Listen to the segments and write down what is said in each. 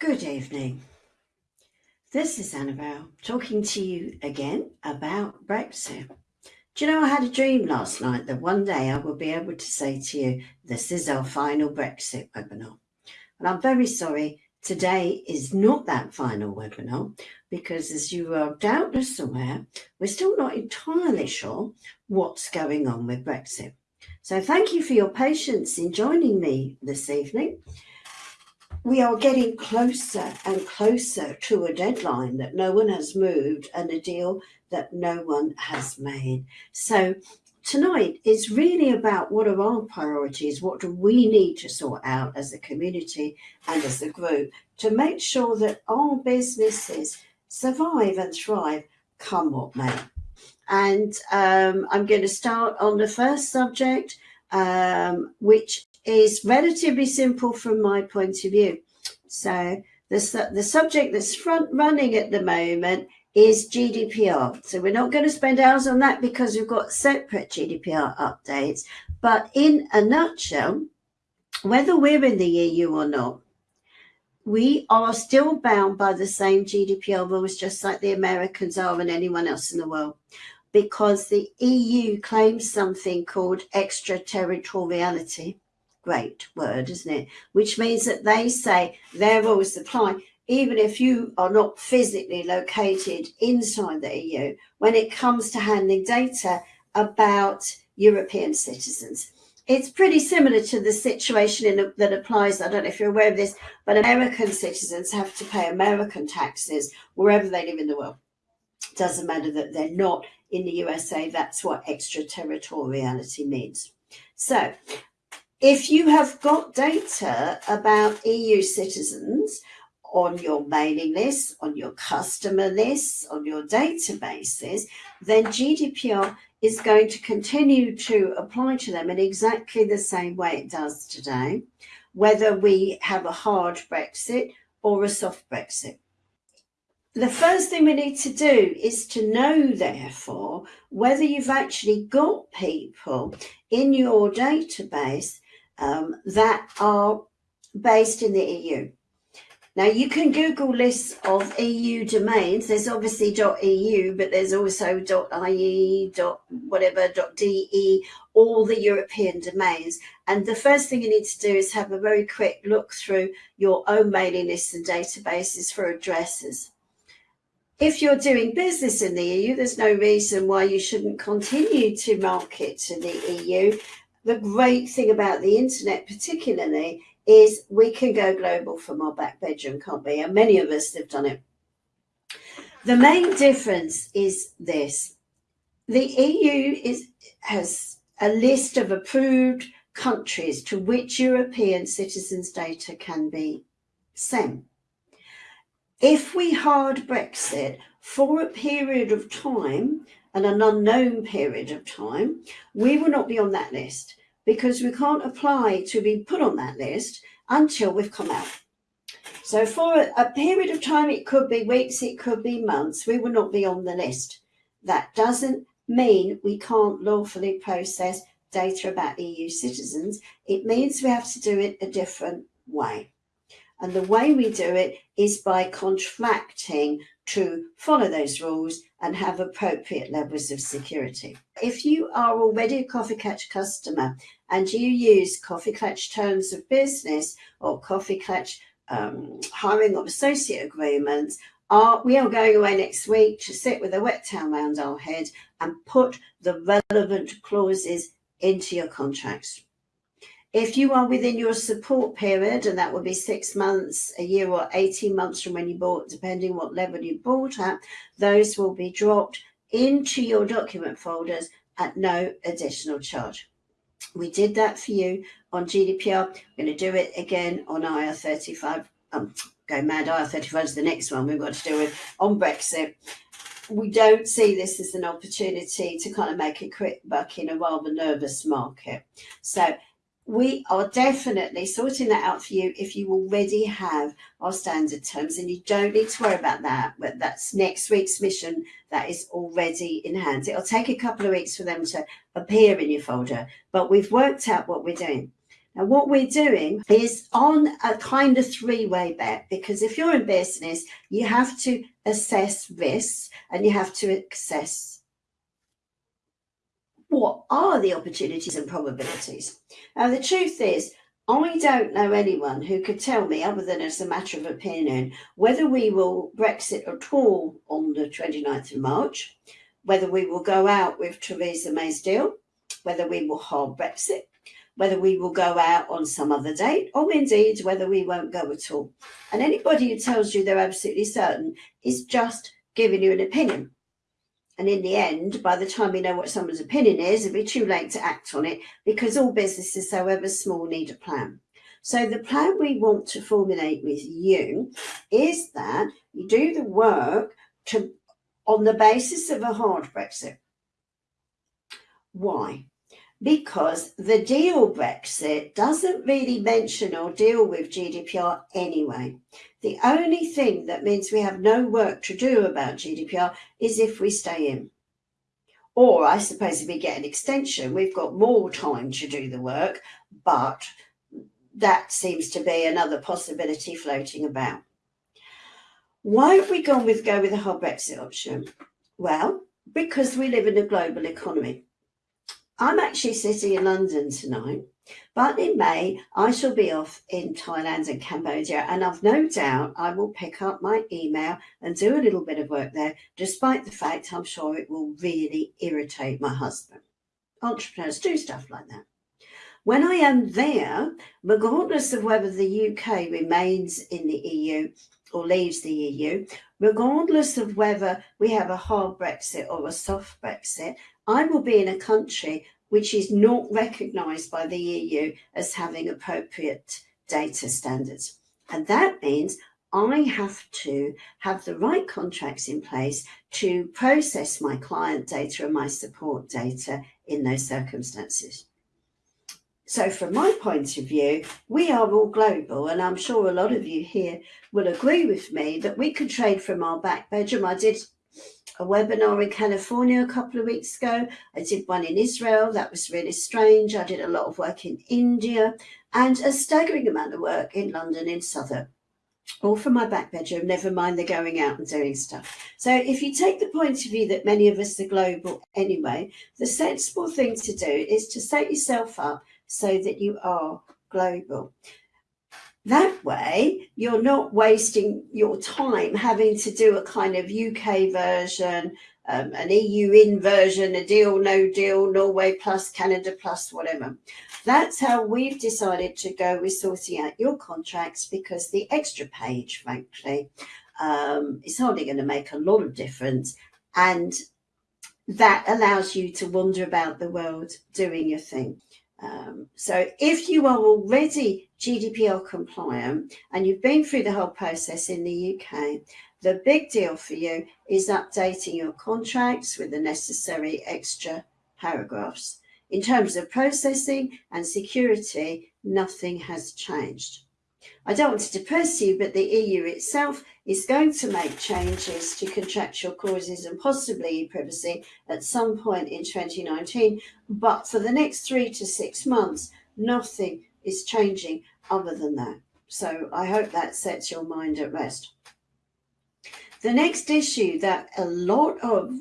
Good evening. This is Annabelle talking to you again about Brexit. Do you know, I had a dream last night that one day I will be able to say to you, this is our final Brexit webinar. And I'm very sorry, today is not that final webinar because as you are doubtless aware, we're still not entirely sure what's going on with Brexit. So thank you for your patience in joining me this evening we are getting closer and closer to a deadline that no one has moved and a deal that no one has made. So tonight is really about what are our priorities, what do we need to sort out as a community and as a group to make sure that our businesses survive and thrive come what may. And um, I'm going to start on the first subject, um, which is relatively simple from my point of view. So the, the subject that's front running at the moment is GDPR. So we're not going to spend hours on that because we've got separate GDPR updates. But in a nutshell, whether we're in the EU or not, we are still bound by the same GDPR rules, just like the Americans are and anyone else in the world, because the EU claims something called extraterritoriality great word, isn't it? Which means that they say their rules apply even if you are not physically located inside the EU when it comes to handling data about European citizens. It's pretty similar to the situation in, that applies, I don't know if you're aware of this, but American citizens have to pay American taxes wherever they live in the world. Doesn't matter that they're not in the USA, that's what extraterritoriality means. So if you have got data about EU citizens on your mailing list, on your customer lists, on your databases, then GDPR is going to continue to apply to them in exactly the same way it does today, whether we have a hard Brexit or a soft Brexit. The first thing we need to do is to know, therefore, whether you've actually got people in your database um, that are based in the EU. Now you can Google lists of EU domains. There's obviously .eu, but there's also .ie, whatever, .de, all the European domains. And the first thing you need to do is have a very quick look through your own mailing lists and databases for addresses. If you're doing business in the EU, there's no reason why you shouldn't continue to market to the EU the great thing about the internet particularly is we can go global from our back bedroom, can't we? And many of us have done it. The main difference is this. The EU is, has a list of approved countries to which European citizens' data can be sent. If we hard Brexit for a period of time, and an unknown period of time, we will not be on that list because we can't apply to be put on that list until we've come out. So for a, period of time, it could be weeks, it could be months, we will not be on the list. That doesn't mean we can't lawfully process data about EU citizens. It means we have to do it a different way. And the way we do it is by contracting to follow those rules and have appropriate levels of security. If you are already a Coffee Klatch customer and you use Coffee Klatch terms of business or Coffee Klatch um, hiring of associate agreements, are, we are going away next week to sit with a wet towel around our head and put the relevant clauses into your contracts. If you are within your support period, and that will be six months, a year or 18 months from when you bought, depending what level you bought at, those will be dropped into your document folders at no additional charge. We did that for you on GDPR. We're going to do it again on IR35. Um, go mad, IR35 is the next one we've got to do with on Brexit. We don't see this as an opportunity to kind of make a quick buck in a rather nervous market. So we are definitely sorting that out for you if you already have our standard terms and you don't need to worry about that but that's next week's mission that is already in hand. It'll take a couple of weeks for them to appear in your folder but we've worked out what we're doing. And what we're doing is on a kind of three-way bet, because if you're in business, you have to assess risks and you have to assess what are the opportunities and probabilities. Now, the truth is, I don't know anyone who could tell me, other than as a matter of opinion, whether we will Brexit at all on the 29th of March, whether we will go out with Theresa May's deal, whether we will hard Brexit, whether we will go out on some other date, or indeed whether we won't go at all. And anybody who tells you they're absolutely certain is just giving you an opinion. And in the end, by the time we know what someone's opinion is, it'll be too late to act on it because all businesses, however small, need a plan. So the plan we want to formulate with you is that you do the work to on the basis of a hard Brexit. Why? Because the deal Brexit doesn't really mention or deal with GDPR anyway. The only thing that means we have no work to do about GDPR is if we stay in. Or I suppose if we get an extension, we've got more time to do the work, but that seems to be another possibility floating about. Why have we gone with go with the hard Brexit option? Well, because we live in a global economy. I'm actually sitting in London tonight but in May, I shall be off in Thailand and Cambodia, and I've no doubt I will pick up my email and do a little bit of work there, despite the fact I'm sure it will really irritate my husband. Entrepreneurs do stuff like that. When I am there, regardless of whether the UK remains in the EU or leaves the EU, regardless of whether we have a hard Brexit or a soft Brexit, I will be in a country which is not recognised by the EU as having appropriate data standards. And that means I have to have the right contracts in place to process my client data and my support data in those circumstances. So from my point of view, we are all global and I'm sure a lot of you here will agree with me that we can trade from our back bedroom. I did a webinar in California a couple of weeks ago. I did one in Israel. That was really strange. I did a lot of work in India and a staggering amount of work in London in Southwark. All from my back bedroom, never mind the going out and doing stuff. So if you take the point of view that many of us are global anyway, the sensible thing to do is to set yourself up so that you are global. That way, you're not wasting your time having to do a kind of UK version, um, an EU in version, a deal, no deal, Norway plus, Canada plus, whatever. That's how we've decided to go with sorting out your contracts because the extra page, frankly, um, is hardly going to make a lot of difference. And that allows you to wander about the world doing your thing. Um, so if you are already GDPR compliant and you've been through the whole process in the UK, the big deal for you is updating your contracts with the necessary extra paragraphs. In terms of processing and security, nothing has changed. I don't want to depress you, but the EU itself is going to make changes to contractual clauses and possibly privacy at some point in 2019. But for the next three to six months, nothing is changing other than that. So I hope that sets your mind at rest. The next issue that a lot of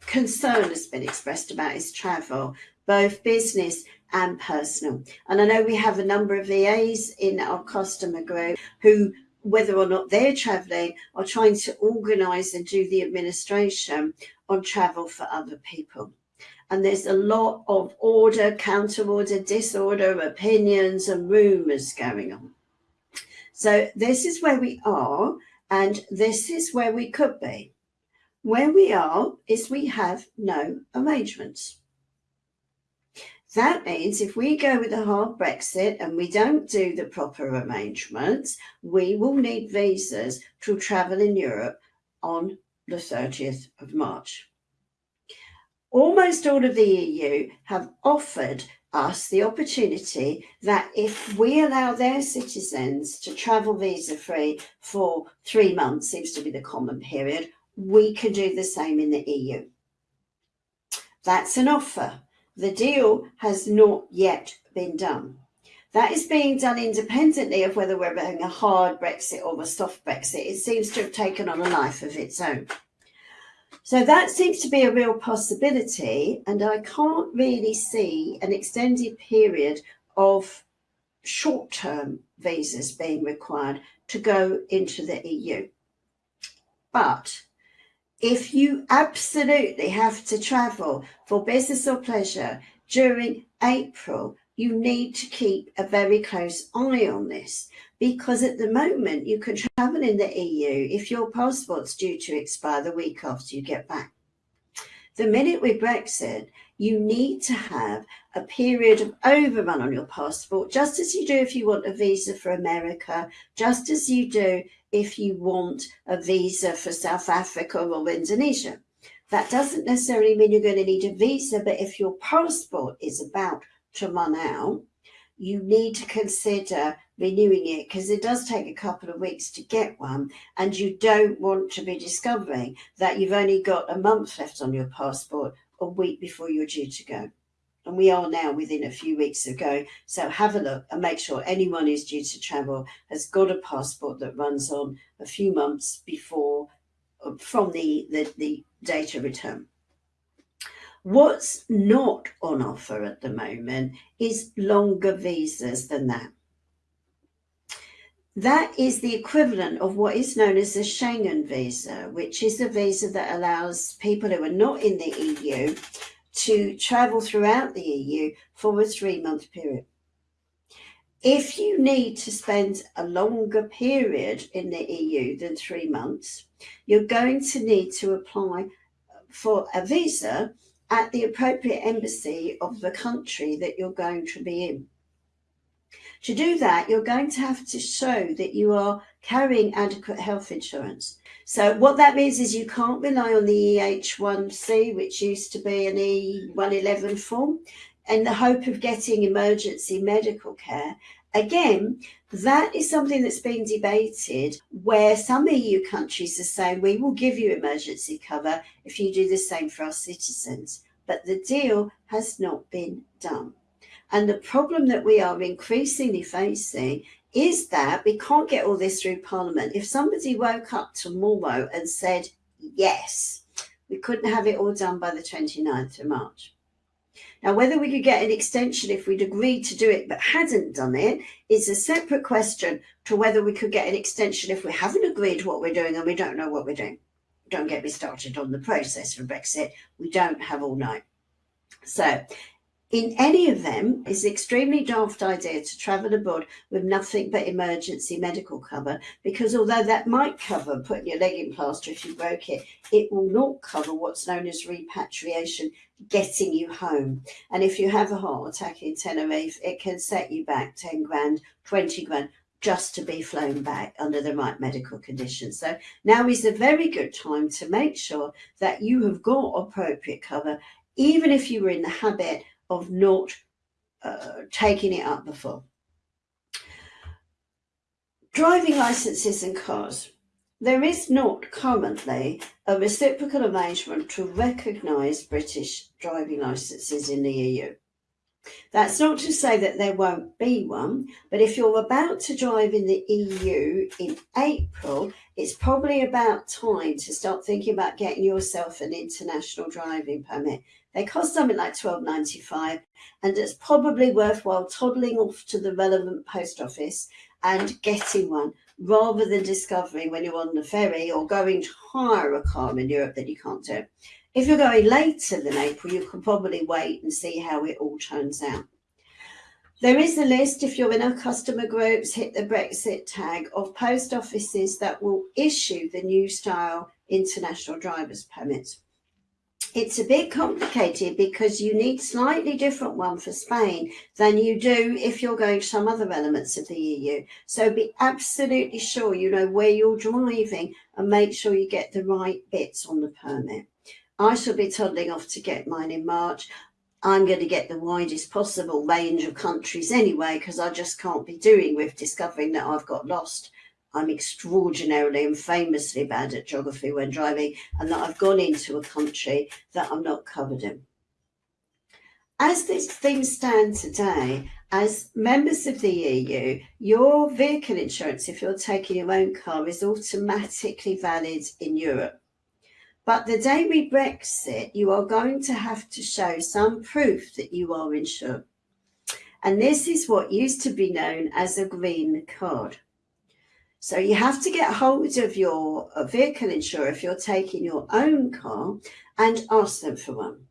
concern has been expressed about is travel, both business and personal. And I know we have a number of VAs in our customer group who, whether or not they're traveling, are trying to organize and do the administration on travel for other people. And there's a lot of order, counter order, disorder, opinions and rumors going on. So this is where we are and this is where we could be. Where we are is we have no arrangements. That means if we go with a hard Brexit and we don't do the proper arrangements, we will need visas to travel in Europe on the 30th of March. Almost all of the EU have offered us the opportunity that if we allow their citizens to travel visa free for three months, seems to be the common period, we can do the same in the EU. That's an offer. The deal has not yet been done. That is being done independently of whether we're having a hard Brexit or a soft Brexit. It seems to have taken on a life of its own. So that seems to be a real possibility, and I can't really see an extended period of short term visas being required to go into the EU. But if you absolutely have to travel for business or pleasure during April, you need to keep a very close eye on this because at the moment you can travel in the EU if your passport's due to expire the week after you get back. The minute with Brexit, you need to have a period of overrun on your passport, just as you do if you want a visa for America, just as you do if you want a visa for South Africa or Indonesia. That doesn't necessarily mean you're going to need a visa, but if your passport is about to run out, you need to consider renewing it because it does take a couple of weeks to get one and you don't want to be discovering that you've only got a month left on your passport a week before you're due to go. And we are now within a few weeks of going. So have a look and make sure anyone who's due to travel has got a passport that runs on a few months before uh, from the, the, the data return. What's not on offer at the moment is longer visas than that. That is the equivalent of what is known as a Schengen visa, which is a visa that allows people who are not in the EU to travel throughout the EU for a three month period. If you need to spend a longer period in the EU than three months, you're going to need to apply for a visa at the appropriate embassy of the country that you're going to be in. To do that, you're going to have to show that you are carrying adequate health insurance. So what that means is you can't rely on the EHIC, which used to be an E111 form, in the hope of getting emergency medical care. Again, that is something that's being debated where some EU countries are saying we will give you emergency cover if you do the same for our citizens. But the deal has not been done. And the problem that we are increasingly facing is that we can't get all this through Parliament. If somebody woke up tomorrow and said yes, we couldn't have it all done by the 29th of March. Now, whether we could get an extension if we'd agreed to do it but hadn't done it is a separate question to whether we could get an extension if we haven't agreed what we're doing and we don't know what we're doing. Don't get me started on the process for Brexit. We don't have all night. So in any of them, it's an extremely daft idea to travel abroad with nothing but emergency medical cover because although that might cover putting your leg in plaster if you broke it, it will not cover what's known as repatriation, getting you home. And if you have a heart attack in Tenerife, it can set you back 10 grand, 20 grand just to be flown back under the right medical conditions. So now is a very good time to make sure that you have got appropriate cover, even if you were in the habit of not uh, taking it up before. Driving licenses and cars. There is not currently a reciprocal arrangement to recognise British driving licenses in the EU. That's not to say that there won't be one, but if you're about to drive in the EU in April, it's probably about time to start thinking about getting yourself an international driving permit. They cost something like $12.95 and it's probably worthwhile toddling off to the relevant post office and getting one rather than discovering when you're on the ferry or going to hire a car in Europe that you can't do. If you're going later than April, you can probably wait and see how it all turns out. There is a list, if you're in our customer groups, hit the Brexit tag of post offices that will issue the new style international driver's permits. It's a bit complicated because you need slightly different one for Spain than you do if you're going to some other elements of the EU. So be absolutely sure you know where you're driving and make sure you get the right bits on the permit. I shall be toddling off to get mine in March. I'm going to get the widest possible range of countries anyway, because I just can't be doing with discovering that I've got lost. I'm extraordinarily and famously bad at geography when driving, and that I've gone into a country that I'm not covered in. As things stand today, as members of the EU, your vehicle insurance, if you're taking your own car, is automatically valid in Europe. But the day we Brexit, you are going to have to show some proof that you are insured. And this is what used to be known as a green card. So you have to get hold of your vehicle insurer if you're taking your own car and ask them for one.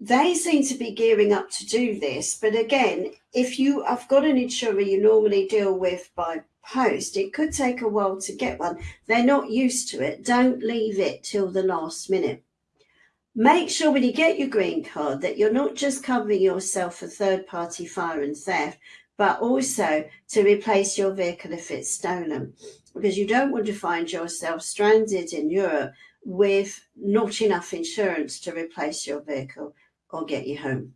They seem to be gearing up to do this, but again, if you have got an insurer you normally deal with by post, it could take a while to get one. They're not used to it. Don't leave it till the last minute. Make sure when you get your green card that you're not just covering yourself for third party fire and theft, but also to replace your vehicle if it's stolen. Because you don't want to find yourself stranded in Europe with not enough insurance to replace your vehicle or get you home.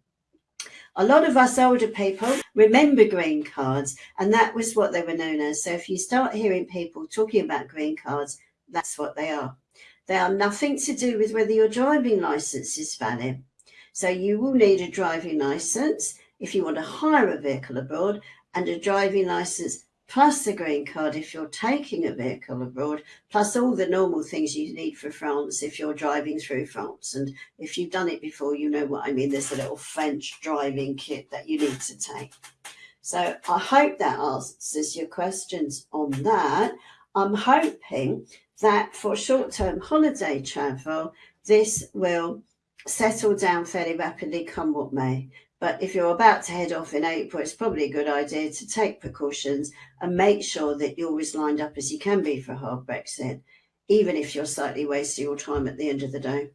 A lot of us older people remember green cards, and that was what they were known as. So if you start hearing people talking about green cards, that's what they are. They are nothing to do with whether your driving license is valid. So you will need a driving license if you want to hire a vehicle abroad and a driving license plus the green card if you're taking a vehicle abroad, plus all the normal things you need for France if you're driving through France. And if you've done it before, you know what I mean. There's a little French driving kit that you need to take. So I hope that answers your questions on that. I'm hoping that for short-term holiday travel, this will settle down fairly rapidly come what may. But if you're about to head off in April, it's probably a good idea to take precautions and make sure that you're as lined up as you can be for a hard Brexit, even if you're slightly wasting your time at the end of the day.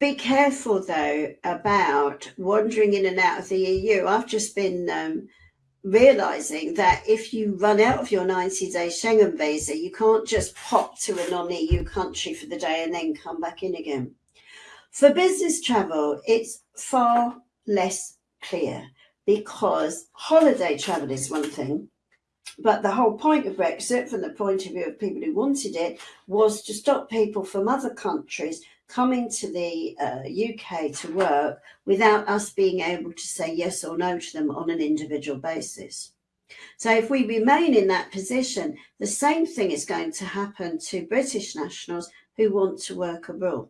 Be careful though about wandering in and out of the EU. I've just been um, realizing that if you run out of your 90 day Schengen visa, you can't just pop to a non EU country for the day and then come back in again. For business travel, it's far less clear because holiday travel is one thing, but the whole point of Brexit, from the point of view of people who wanted it, was to stop people from other countries coming to the uh, UK to work without us being able to say yes or no to them on an individual basis. So if we remain in that position, the same thing is going to happen to British nationals who want to work abroad.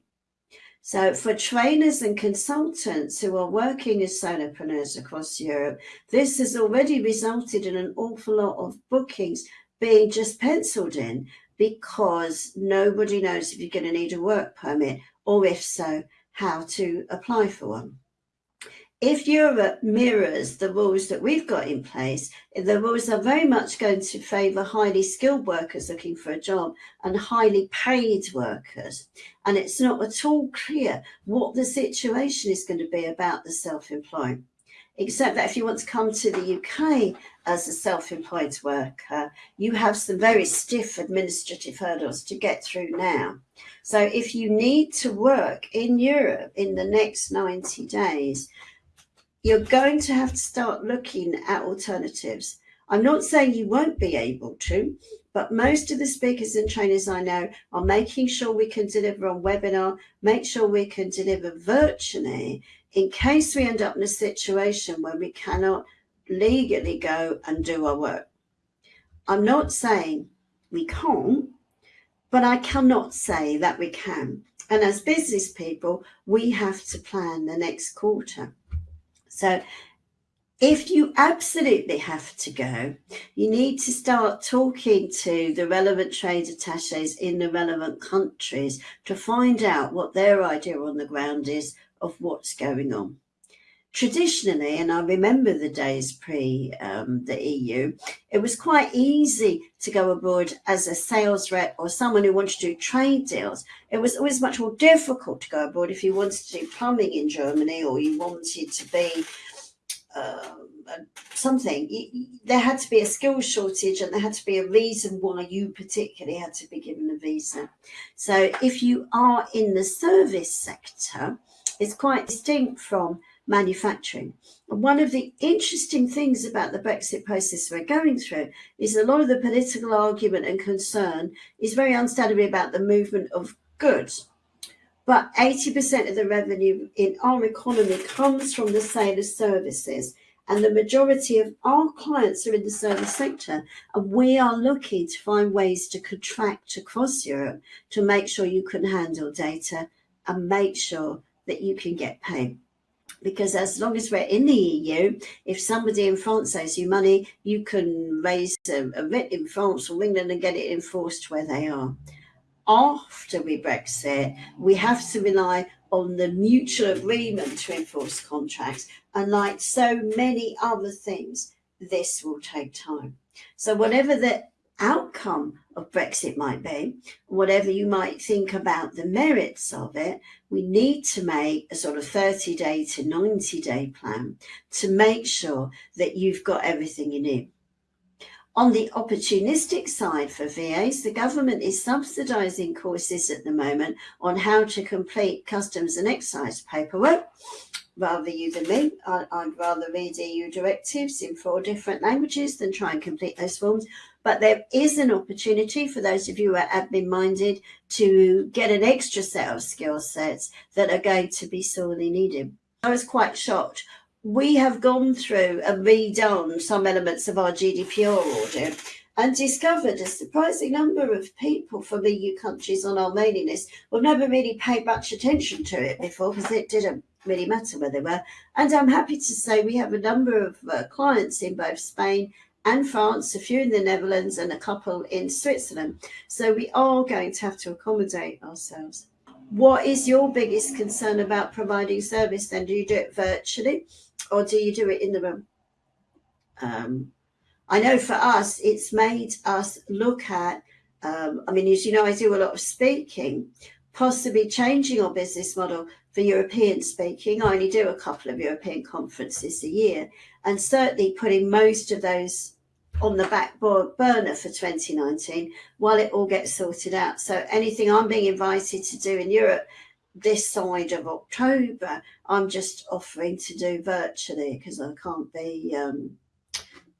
So for trainers and consultants who are working as solopreneurs across Europe, this has already resulted in an awful lot of bookings being just penciled in because nobody knows if you're going to need a work permit or if so, how to apply for one if Europe mirrors the rules that we've got in place, the rules are very much going to favour highly skilled workers looking for a job and highly paid workers. And it's not at all clear what the situation is going to be about the self-employed. Except that if you want to come to the UK as a self-employed worker, you have some very stiff administrative hurdles to get through now. So if you need to work in Europe in the next 90 days, you're going to have to start looking at alternatives. I'm not saying you won't be able to, but most of the speakers and trainers I know are making sure we can deliver on webinar, make sure we can deliver virtually in case we end up in a situation where we cannot legally go and do our work. I'm not saying we can't, but I cannot say that we can. And as business people, we have to plan the next quarter. So if you absolutely have to go, you need to start talking to the relevant trade attaches in the relevant countries to find out what their idea on the ground is of what's going on. Traditionally, and I remember the days pre um, the EU, it was quite easy to go abroad as a sales rep or someone who wanted to do trade deals. It was always much more difficult to go abroad if you wanted to do plumbing in Germany or you wanted to be uh, something. There had to be a skills shortage and there had to be a reason why you particularly had to be given a visa. So if you are in the service sector, it's quite distinct from manufacturing. And one of the interesting things about the Brexit process we're going through is a lot of the political argument and concern is very understandably about the movement of goods. but 80% of the revenue in our economy comes from the sale of services. And the majority of our clients are in the service sector. And we are looking to find ways to contract across Europe to make sure you can handle data and make sure that you can get paid. Because as long as we're in the EU, if somebody in France owes you money, you can raise a, a writ in France or England and get it enforced where they are after we Brexit, we have to rely on the mutual agreement to enforce contracts. And like so many other things, this will take time. So whatever the outcome of Brexit might be, whatever you might think about the merits of it, we need to make a sort of 30 day to 90 day plan to make sure that you've got everything you need. On the opportunistic side for VAs, the government is subsidising courses at the moment on how to complete customs and excise paperwork. Rather you than me, I'd rather read EU directives in four different languages than try and complete those forms. But there is an opportunity for those of you who are admin minded to get an extra set of skill sets that are going to be sorely needed. I was quite shocked we have gone through and redone some elements of our GDPR audit and discovered a surprising number of people from EU countries on our mailing list have never really paid much attention to it before because it didn't really matter where they were. And I'm happy to say we have a number of uh, clients in both Spain and France, a few in the Netherlands and a couple in Switzerland. So we are going to have to accommodate ourselves. What is your biggest concern about providing service then? Do you do it virtually? or do you do it in the room? Um, I know for us, it's made us look at, um, I mean, as you know, I do a lot of speaking, possibly changing our business model for European speaking. I only do a couple of European conferences a year, and certainly putting most of those on the back burner for 2019 while it all gets sorted out. So anything I'm being invited to do in Europe this side of October, I'm just offering to do virtually because I can't be um,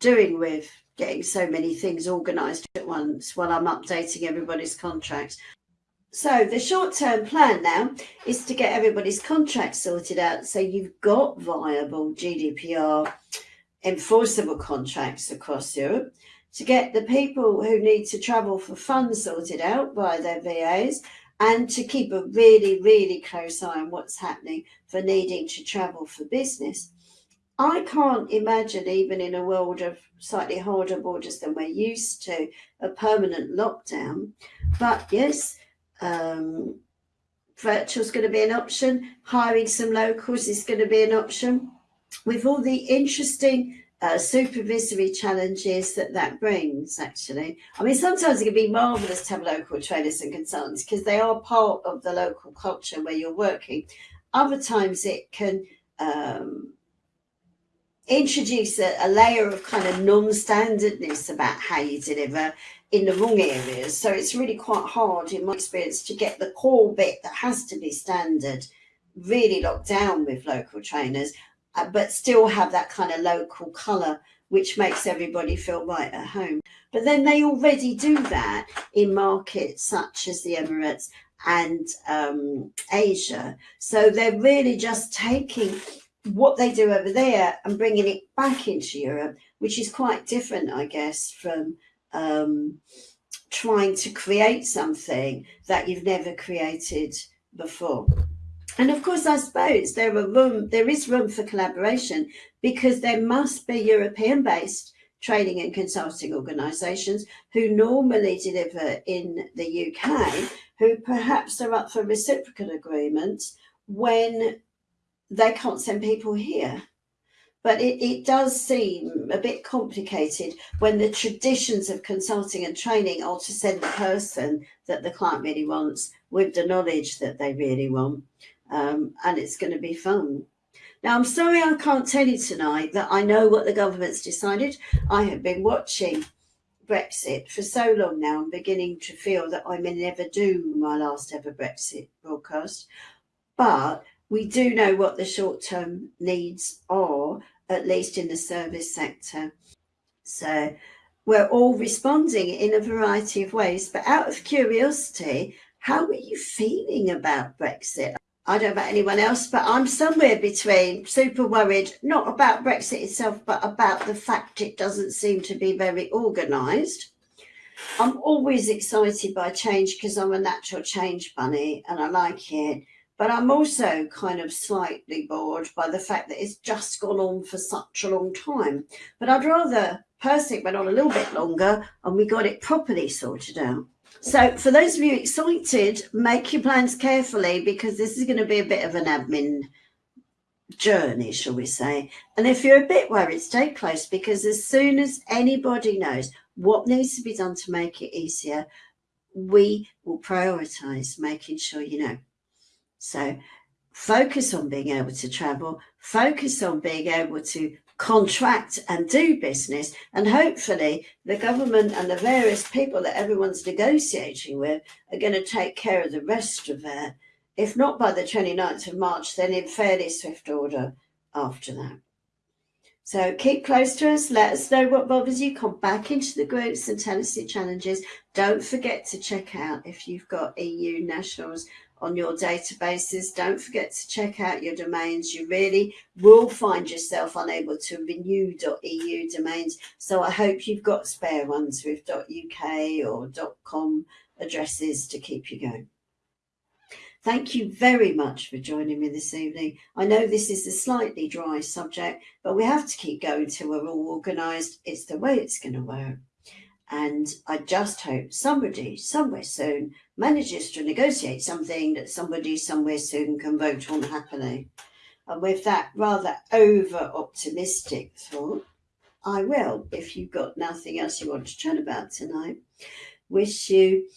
doing with getting so many things organised at once while I'm updating everybody's contracts. So the short-term plan now is to get everybody's contracts sorted out so you've got viable GDPR enforceable contracts across Europe, to get the people who need to travel for fun sorted out by their VAs, and to keep a really, really close eye on what's happening for needing to travel for business. I can't imagine, even in a world of slightly harder borders than we're used to, a permanent lockdown. But yes, um, virtual is going to be an option. Hiring some locals is going to be an option. With all the interesting uh, supervisory challenges that that brings, actually. I mean, sometimes it can be marvellous to have local trainers and consultants because they are part of the local culture where you're working. Other times it can um, introduce a, a, layer of kind of non-standardness about how you deliver in the wrong areas. So it's really quite hard, in my experience, to get the core bit that has to be standard really locked down with local trainers uh, but still have that kind of local colour, which makes everybody feel right at home. But then they already do that in markets such as the Emirates and um, Asia. So they're really just taking what they do over there and bringing it back into Europe, which is quite different, I guess, from um, trying to create something that you've never created before. And of course, I suppose there are room, there is room for collaboration because there must be European-based training and consulting organisations who normally deliver in the UK, who perhaps are up for reciprocal agreements when they can't send people here. But it, it does seem a bit complicated when the traditions of consulting and training are to send the person that the client really wants with the knowledge that they really want um, and it's going to be fun. Now, I'm sorry I can't tell you tonight that I know what the government's decided. I have been watching Brexit for so long now. I'm beginning to feel that I may never do my last ever Brexit broadcast. But we do know what the short-term needs are, at least in the service sector. So we're all responding in a variety of ways. But out of curiosity, how are you feeling about Brexit? I don't know about anyone else, but I'm somewhere between super worried, not about Brexit itself, but about the fact it doesn't seem to be very organised. I'm always excited by change because I'm a natural change bunny and I like it. But I'm also kind of slightly bored by the fact that it's just gone on for such a long time. But I'd rather Brexit went on a little bit longer and we got it properly sorted out. So for those of you excited, make your plans carefully because this is going to be a bit of an admin journey, shall we say. And if you're a bit worried, stay close because as soon as anybody knows what needs to be done to make it easier, we will prioritise making sure you know. So focus on being able to travel, focus on being able to contract and do business. And hopefully the government and the various people that everyone's negotiating with are going to take care of the rest of it. If not by the 29th of March, then in fairly swift order after that. So keep close to us. Let us know what bothers you. Come back into the groups and tell us your challenges. Don't forget to check out if you've got EU nationals on your databases. Don't forget to check out your domains. You really will find yourself unable to renew .eu domains. So I hope you've got spare ones with .uk or .com addresses to keep you going. Thank you very much for joining me this evening. I know this is a slightly dry subject, but we have to keep going till we're all organised. It's the way it's going to work. And I just hope somebody somewhere soon manages to negotiate something that somebody somewhere soon can vote on happily. And with that rather over optimistic thought, I will, if you've got nothing else you want to chat about tonight, wish you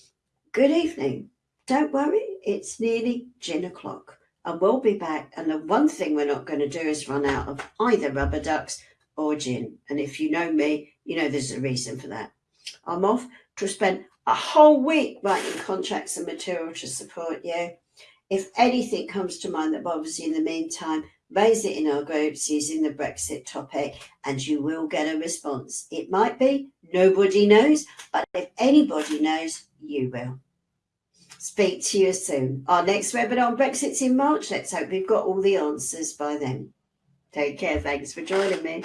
good evening. Don't worry, it's nearly gin o'clock and we'll be back. And the one thing we're not going to do is run out of either rubber ducks or gin. And if you know me, you know there's a reason for that. I'm off to spend a whole week writing contracts and material to support you. If anything comes to mind that bothers you in the meantime, raise it in our groups using the Brexit topic and you will get a response. It might be nobody knows, but if anybody knows, you will. Speak to you soon. Our next webinar on Brexit's in March. Let's hope we've got all the answers by then. Take care. Thanks for joining me.